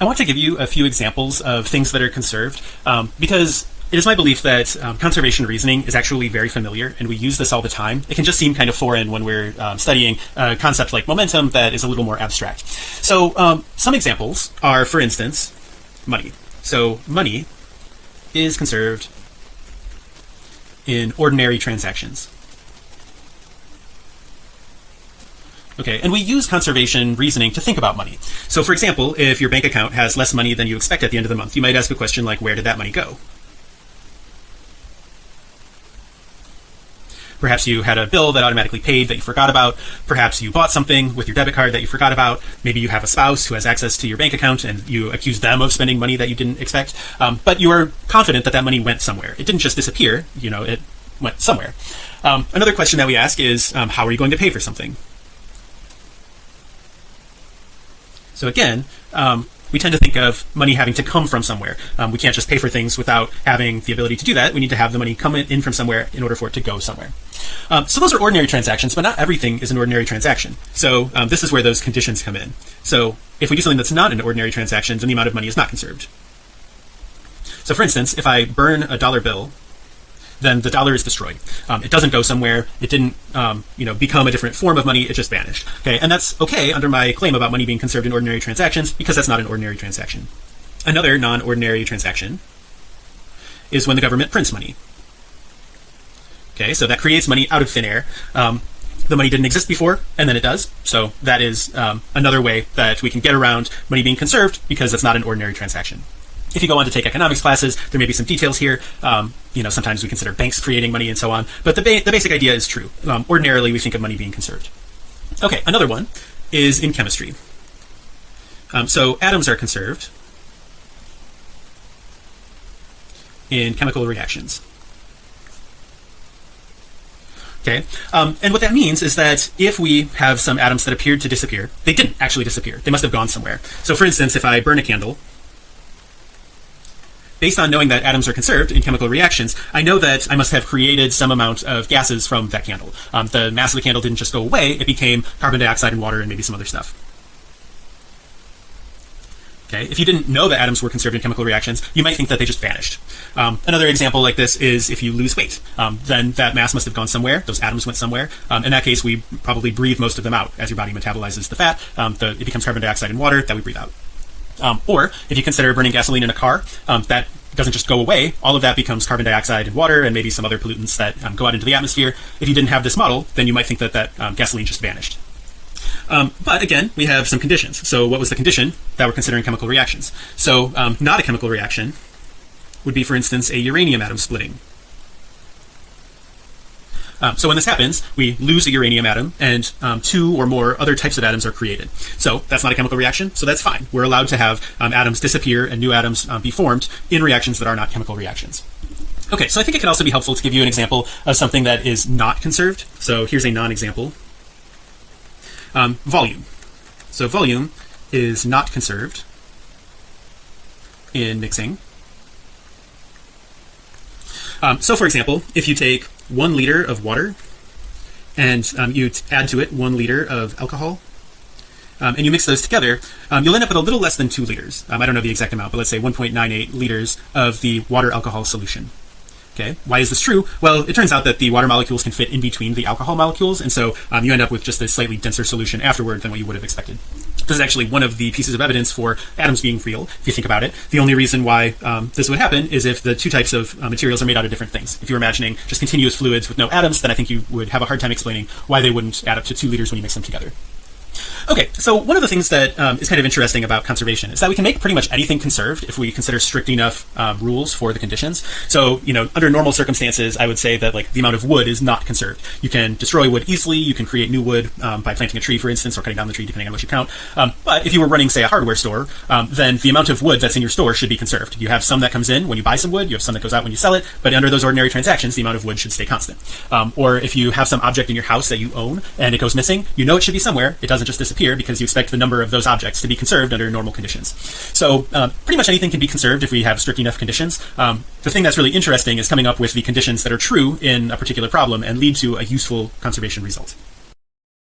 I want to give you a few examples of things that are conserved um, because it is my belief that um, conservation reasoning is actually very familiar and we use this all the time. It can just seem kind of foreign when we're um, studying a concept like momentum that is a little more abstract. So um, some examples are, for instance, money. So money is conserved in ordinary transactions. Okay, and we use conservation reasoning to think about money. So for example, if your bank account has less money than you expect at the end of the month, you might ask a question like, where did that money go? Perhaps you had a bill that automatically paid that you forgot about. Perhaps you bought something with your debit card that you forgot about. Maybe you have a spouse who has access to your bank account and you accuse them of spending money that you didn't expect. Um, but you are confident that that money went somewhere. It didn't just disappear. You know, it went somewhere. Um, another question that we ask is, um, how are you going to pay for something? So again, um, we tend to think of money having to come from somewhere. Um, we can't just pay for things without having the ability to do that. We need to have the money come in from somewhere in order for it to go somewhere. Um, so those are ordinary transactions, but not everything is an ordinary transaction. So um, this is where those conditions come in. So if we do something that's not an ordinary transaction, then the amount of money is not conserved. So for instance, if I burn a dollar bill then the dollar is destroyed. Um, it doesn't go somewhere. It didn't, um, you know, become a different form of money. It just vanished. Okay. And that's okay under my claim about money being conserved in ordinary transactions because that's not an ordinary transaction. Another non-ordinary transaction is when the government prints money. Okay. So that creates money out of thin air. Um, the money didn't exist before and then it does. So that is um, another way that we can get around money being conserved because it's not an ordinary transaction if you go on to take economics classes there may be some details here. Um, you know sometimes we consider banks creating money and so on. But the, ba the basic idea is true. Um, ordinarily we think of money being conserved. Okay another one is in chemistry. Um, so atoms are conserved in chemical reactions. Okay um, and what that means is that if we have some atoms that appeared to disappear they didn't actually disappear. They must have gone somewhere. So for instance if I burn a candle based on knowing that atoms are conserved in chemical reactions, I know that I must have created some amount of gases from that candle. Um, the mass of the candle didn't just go away, it became carbon dioxide and water and maybe some other stuff. Okay, if you didn't know that atoms were conserved in chemical reactions, you might think that they just vanished. Um, another example like this is if you lose weight, um, then that mass must have gone somewhere. Those atoms went somewhere. Um, in that case, we probably breathe most of them out as your body metabolizes the fat. Um, the, it becomes carbon dioxide and water that we breathe out. Um, or if you consider burning gasoline in a car, um, that doesn't just go away. All of that becomes carbon dioxide and water and maybe some other pollutants that um, go out into the atmosphere. If you didn't have this model, then you might think that that um, gasoline just vanished. Um, but again, we have some conditions. So what was the condition that we're considering chemical reactions? So um, not a chemical reaction would be, for instance, a uranium atom splitting. Um, so when this happens, we lose a uranium atom and um, two or more other types of atoms are created. So that's not a chemical reaction. So that's fine. We're allowed to have um, atoms disappear and new atoms um, be formed in reactions that are not chemical reactions. Okay, so I think it can also be helpful to give you an example of something that is not conserved. So here's a non-example. Um, volume. So volume is not conserved in mixing. Um, so for example, if you take one liter of water and um, you add to it one liter of alcohol um, and you mix those together um, you'll end up with a little less than two liters. Um, I don't know the exact amount but let's say 1.98 liters of the water alcohol solution. Okay? Why is this true? Well it turns out that the water molecules can fit in between the alcohol molecules and so um, you end up with just a slightly denser solution afterward than what you would have expected this is actually one of the pieces of evidence for atoms being real if you think about it. The only reason why um, this would happen is if the two types of uh, materials are made out of different things. If you're imagining just continuous fluids with no atoms then I think you would have a hard time explaining why they wouldn't add up to two liters when you mix them together Okay, so one of the things that um, is kind of interesting about conservation is that we can make pretty much anything conserved if we consider strict enough um, rules for the conditions. So, you know, under normal circumstances, I would say that like the amount of wood is not conserved. You can destroy wood easily. You can create new wood um, by planting a tree, for instance, or cutting down the tree, depending on what you count. Um, but if you were running, say, a hardware store, um, then the amount of wood that's in your store should be conserved. You have some that comes in when you buy some wood. You have some that goes out when you sell it. But under those ordinary transactions, the amount of wood should stay constant. Um, or if you have some object in your house that you own and it goes missing, you know it should be somewhere. It doesn't just disappear because you expect the number of those objects to be conserved under normal conditions. So uh, pretty much anything can be conserved if we have strict enough conditions. Um, the thing that's really interesting is coming up with the conditions that are true in a particular problem and lead to a useful conservation result.